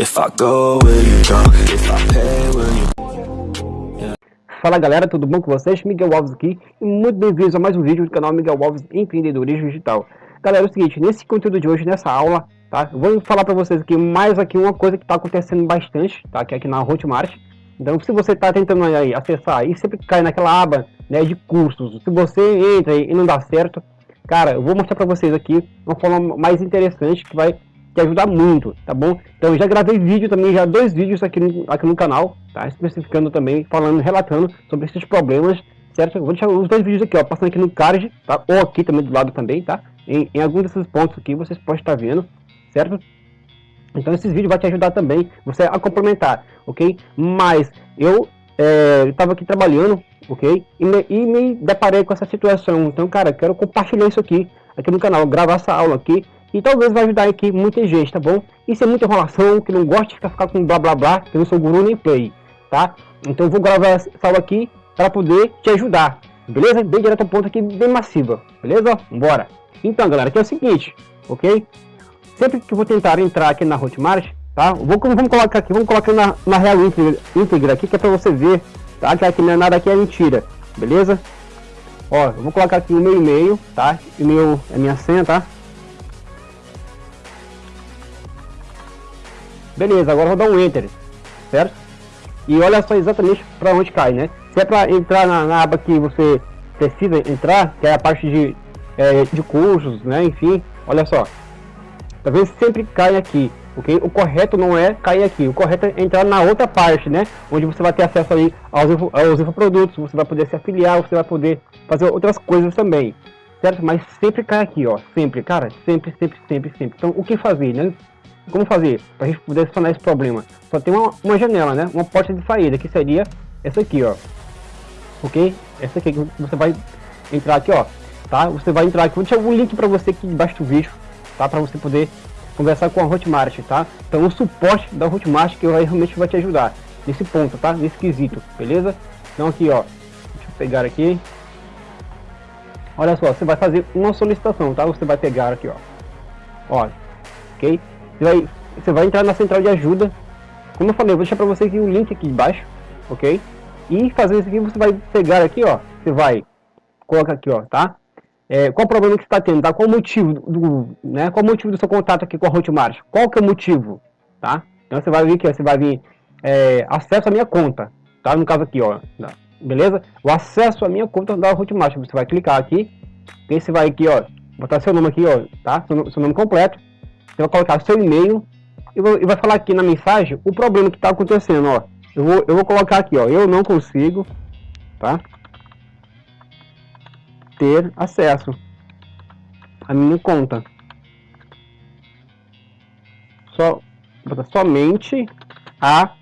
If I go, will you? If I pay, will you... Fala galera, tudo bom com vocês? Miguel Alves aqui e muito bem-vindos a mais um vídeo do canal Miguel Alves Empreendedorismo Digital. Galera, é o seguinte, nesse conteúdo de hoje, nessa aula, tá? Eu vou falar para vocês aqui mais aqui uma coisa que está acontecendo bastante, tá? Que é aqui na Hotmart. Então, se você está tentando aí acessar e sempre cai naquela aba né, de cursos, se você entra e não dá certo, cara, eu vou mostrar para vocês aqui uma forma mais interessante que vai que ajuda muito, tá bom? Então já gravei vídeo também, já dois vídeos aqui no, aqui no canal, tá? Especificando também, falando, relatando sobre esses problemas, certo? Vou deixar os dois vídeos aqui, ó, passando aqui no card, tá? Ou aqui também do lado também, tá? Em, em alguns desses pontos aqui vocês podem estar vendo, certo? Então esses vídeos vão te ajudar também, você a complementar, ok? Mas eu estava é, aqui trabalhando, ok? E me, e me deparei com essa situação, então cara, quero compartilhar isso aqui, aqui no canal, gravar essa aula aqui, e talvez vai ajudar aqui muita gente, tá bom? Isso é muita enrolação, que não gosta de ficar, ficar com blá blá blá, que eu não sou guru nem play, tá? Então eu vou gravar essa aula aqui para poder te ajudar, beleza? Bem direto ao ponto aqui, bem massiva, beleza? Bora! Então galera, aqui é o seguinte, ok? Sempre que eu vou tentar entrar aqui na Hotmart, tá? Vou, vamos colocar aqui, vamos colocar na, na real íntegra, íntegra aqui, que é para você ver, tá? Que aqui não é nada aqui é mentira, beleza? Ó, eu vou colocar aqui o meu e-mail, tá? E-mail é minha senha, tá? Beleza, agora vou dar um Enter, certo? E olha só exatamente para onde cai, né? Se é para entrar na, na, aba que você precisa entrar, que é a parte de, é, de cursos, né? Enfim, olha só. Talvez sempre cai aqui, ok? O correto não é cair aqui, o correto é entrar na outra parte, né? Onde você vai ter acesso aí aos, aos infoprodutos, você vai poder se afiliar, você vai poder fazer outras coisas também, certo? Mas sempre cai aqui, ó, sempre, cara, sempre, sempre, sempre, sempre. Então, o que fazer, né? Como fazer para a gente poder sanar esse problema? Só tem uma, uma janela, né? Uma porta de saída, que seria essa aqui, ó. Ok? Essa aqui que você vai entrar aqui, ó. Tá? Você vai entrar aqui, vou deixar o link para você aqui debaixo do vídeo, tá? Para você poder conversar com a Hotmart, tá? Então o suporte da Hotmart que vai, realmente vai te ajudar nesse ponto, tá? Nesse quesito, beleza? Então aqui, ó. Deixa eu pegar aqui. Olha só, você vai fazer uma solicitação, tá? Você vai pegar aqui, ó. Ó, ok? Você vai, você vai entrar na central de ajuda. Como eu falei, eu vou deixar para você aqui o link aqui embaixo, ok? E fazer isso aqui, você vai pegar aqui, ó. Você vai colocar aqui, ó, tá? É, qual o problema que você está tendo, tá? Qual o motivo do, né? Qual o motivo do seu contato aqui com a Hotmart? Qual que é o motivo, tá? Então você vai vir aqui, ó, você vai vir é, acesso à minha conta, tá? No caso aqui, ó, beleza? O acesso à minha conta da Hotmart, você vai clicar aqui, e você vai aqui, ó, botar seu nome aqui, ó, tá? Seu, seu nome completo, você vai colocar seu e-mail e, vai falar aqui na mensagem o problema que está acontecendo, ó. Eu vou, eu vou colocar aqui, ó, eu não consigo, tá? Ter acesso à minha conta. Só, somente a,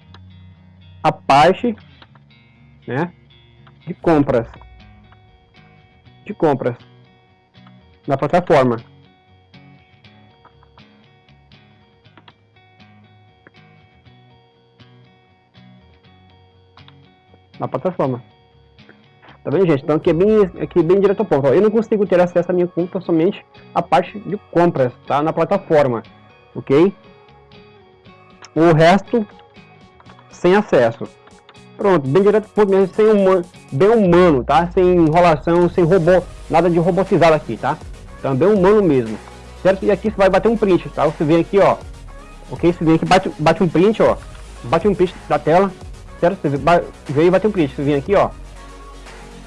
a parte, né, de compras. De compras. Na plataforma. Na plataforma. Tá vendo, gente? Então aqui é bem, aqui é bem direto ao ponto. Ó, eu não consigo ter acesso à minha conta somente a parte de compras, tá? Na plataforma, ok? O resto sem acesso. Pronto, bem direto ponto mesmo, sem humano, bem humano, tá? Sem enrolação, sem robô, nada de robotizado aqui, tá? Então bem humano mesmo, certo? E aqui você vai bater um print, tá? Você vem aqui, ó, ok? Você vem aqui, bate, bate um print, ó, bate um print da tela, certo? Você veio e vai ter um print, você vem aqui, ó,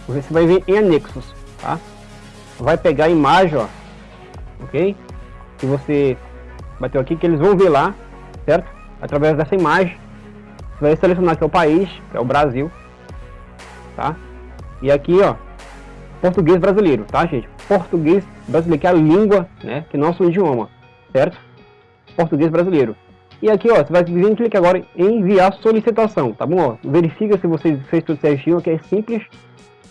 você vai ver em anexos, tá? Vai pegar a imagem, ó, ok? Que você bateu aqui, que eles vão ver lá, certo? Através dessa imagem, você vai selecionar aqui o país, que é o Brasil, tá? E aqui, ó, português brasileiro, tá, gente? Português brasileiro, que é a língua, né, que é nosso idioma, certo? Português brasileiro. E aqui, ó, você vai vir clicar agora em enviar solicitação, tá bom? Ó, verifica se você fez tudo certinho, que é simples,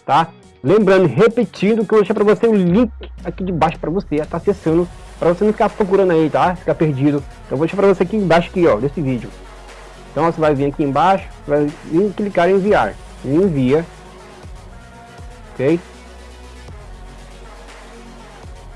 tá? Lembrando, repetindo, que eu vou deixar para você o link aqui de baixo para você tá acessando, para você não ficar procurando aí, tá? Ficar perdido. Então vou deixar para você aqui embaixo, aqui, ó, desse vídeo. Então ó, você vai vir aqui embaixo, vai clicar em enviar. E envia. Ok?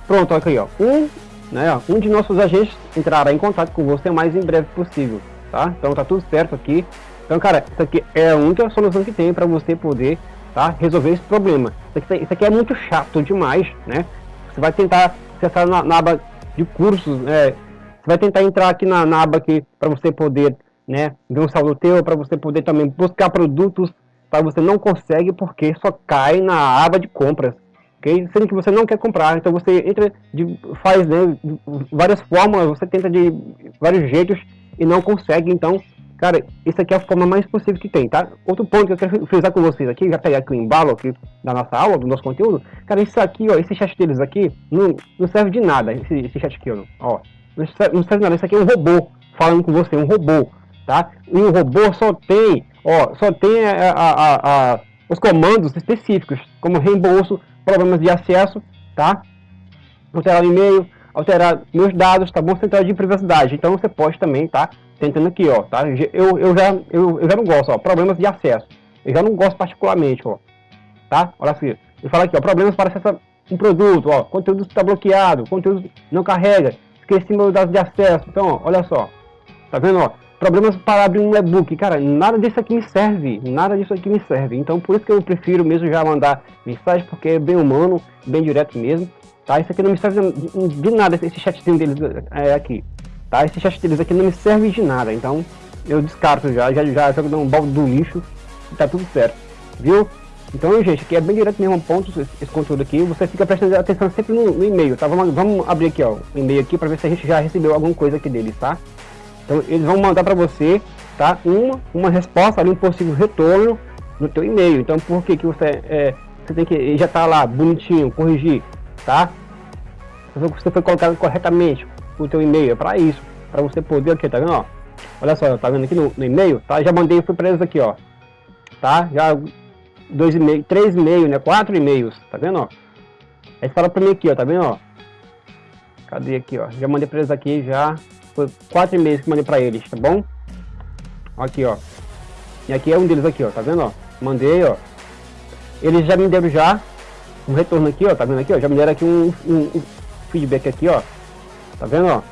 Pronto, aqui, ó. Um né, um de nossos agentes entrará em contato com você mais em breve possível. tá? Então tá tudo certo aqui. Então, cara, isso aqui é a única solução que tem para você poder, tá? Resolver esse problema. Isso aqui, tá, isso aqui, é muito chato demais, né? Você vai tentar acessar na, na aba de cursos, né? Você vai tentar entrar aqui na, na aba aqui para você poder, né? Ver um saldo teu, para você poder também buscar produtos, para você não consegue porque só cai na aba de compras ok? Sendo que você não quer comprar, então você entra, de, faz né, de várias formas, você tenta de vários jeitos e não consegue, então, cara, isso aqui é a forma mais possível que tem, tá? Outro ponto que eu quero frisar com vocês aqui, já pegar aqui o embalo aqui da nossa aula, do nosso conteúdo, cara, isso aqui, ó, esse chat deles aqui, não, não serve de nada, esse, esse chat aqui, ó, não serve, não serve de nada, isso aqui é um robô falando com você, um robô, tá? E um robô só tem, ó, só tem a, a, a, a os comandos específicos, como reembolso, problemas de acesso, tá? Alterar o e-mail, alterar meus dados, tá bom? Central de privacidade. Então você pode também, tá? Tentando aqui, ó, tá? Eu, eu, já, eu, eu já não gosto, ó, problemas de acesso. Eu já não gosto particularmente, ó, tá? Olha assim, ele fala aqui, ó, problemas para acessar um produto, ó, conteúdo está bloqueado, conteúdo não carrega, esqueci meus dados de acesso. Então, ó, olha só, tá vendo, ó? Problemas para abrir um e-book. Cara, nada disso aqui me serve. Nada disso aqui me serve. Então, por isso que eu prefiro mesmo já mandar mensagem, porque é bem humano, bem direto mesmo. Tá? Isso aqui não me serve de nada, esse chatzinho deles é, aqui. Tá? Esse chat deles aqui não me serve de nada. Então, eu descarto já, já, já jogo um balde do lixo e tá tudo certo. Viu? Então, gente, aqui é bem direto mesmo, ponto esse, esse conteúdo aqui. Você fica prestando atenção sempre no, no e-mail, tá? Vamos, vamos abrir aqui, ó, o e-mail aqui para ver se a gente já recebeu alguma coisa aqui deles, tá? Então eles vão mandar para você, tá? Uma, uma resposta ali, um possível retorno no teu e-mail. Então por que que você, é, você tem que já tá lá bonitinho, corrigir, tá? Você foi colocado corretamente o teu e-mail, é para isso, para você poder aqui, tá vendo, ó? Olha só, tá vendo aqui no, no e-mail, tá? Já mandei, eles aqui, ó, tá? Já dois e-mails, três e-mails, né? Quatro e-mails, tá vendo, ó? Aí fala para mim aqui, ó, tá vendo, ó? Cadê aqui, ó? Já mandei para eles aqui, já foi quatro e-mails que mandei pra eles, tá bom? Aqui, ó. E aqui é um deles aqui, ó. Tá vendo, ó? Mandei, ó. Eles já me deram já um retorno aqui, ó. Tá vendo aqui, ó? Já me deram aqui um, um, um feedback aqui, ó. Tá vendo, ó?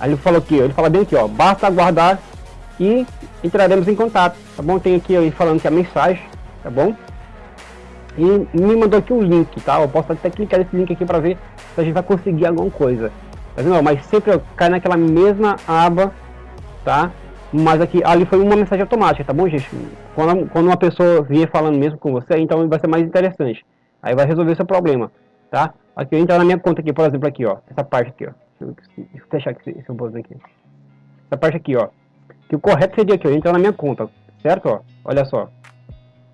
Aí ele falou aqui, ó. Ele fala bem aqui, ó. Basta aguardar e entraremos em contato, tá bom? Tem aqui ele falando que a mensagem, tá bom? E me mandou aqui um link, tá? Eu posso até clicar nesse link aqui para ver se a gente vai conseguir alguma coisa. Mas não, mas sempre cai naquela mesma aba, tá? Mas aqui, ali foi uma mensagem automática, tá bom, gente? Quando, quando uma pessoa vier falando mesmo com você, então vai ser mais interessante. Aí vai resolver seu problema, tá? Aqui eu entrar na minha conta aqui, por exemplo, aqui, ó. Essa parte aqui, ó. Deixa eu fechar aqui, esse botão aqui. Essa parte aqui, ó. Que o correto seria aqui, ó. Entrar na minha conta, certo? Ó, olha só.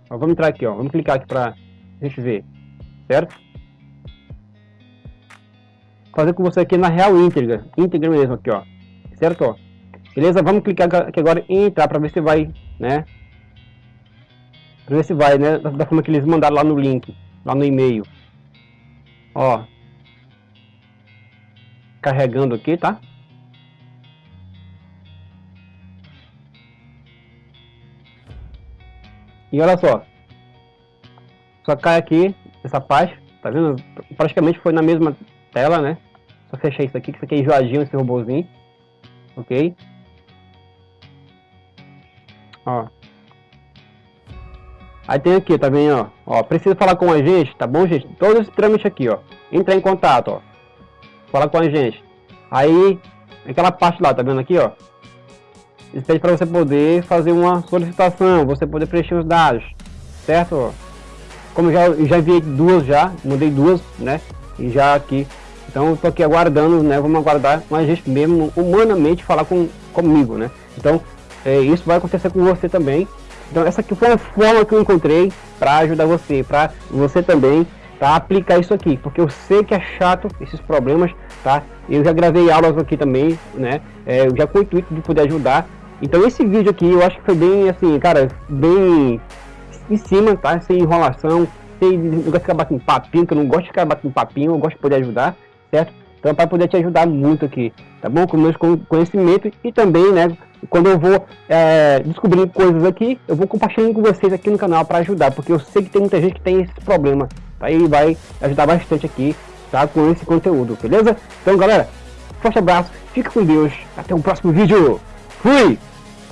Ó, vamos entrar aqui, ó. Vamos clicar aqui pra gente ver, certo? Fazer com você aqui na real íntegra, íntegra mesmo aqui, ó, certo? Beleza? Vamos clicar aqui agora em entrar para ver se vai, né? Para ver se vai, né? Da forma que eles mandaram lá no link, lá no e-mail. Ó. Carregando aqui, tá? E olha só. Só cai aqui, essa parte, tá vendo? Praticamente foi na mesma tela, né? Só fechar isso aqui, que isso aqui é enjoadinho, esse robôzinho. Ok? Ó. Aí tem aqui, tá vendo, ó. Ó, precisa falar com a gente, tá bom, gente? Todos os trâmites aqui, ó. Entrar em contato, ó. Fala com a gente. Aí, aquela parte lá, tá vendo aqui, ó. Eles pedem para você poder fazer uma solicitação, você poder preencher os dados, certo? Como já já enviei duas já, mandei duas, né? E já aqui então eu tô aqui aguardando, né? Vamos aguardar a gente mesmo humanamente falar com, comigo, né? Então é, isso vai acontecer com você também. Então essa aqui foi uma forma que eu encontrei para ajudar você, para você também tá, aplicar isso aqui, porque eu sei que é chato esses problemas, tá? Eu já gravei aulas aqui também, né? É, já com o intuito de poder ajudar. Então esse vídeo aqui eu acho que foi bem assim, cara, bem em cima, tá? Sem enrolação, sem negócio de ficar batendo papinho, que eu não gosto de ficar batendo papinho, eu gosto de poder ajudar certo? Então, para poder te ajudar muito aqui, tá bom? Com meus conhecimentos e também, né? Quando eu vou é, descobrir coisas aqui, eu vou compartilhando com vocês aqui no canal para ajudar, porque eu sei que tem muita gente que tem esse problema, tá? E vai ajudar bastante aqui, tá? Com esse conteúdo, beleza? Então, galera, forte abraço, fica com Deus, até o próximo vídeo! Fui!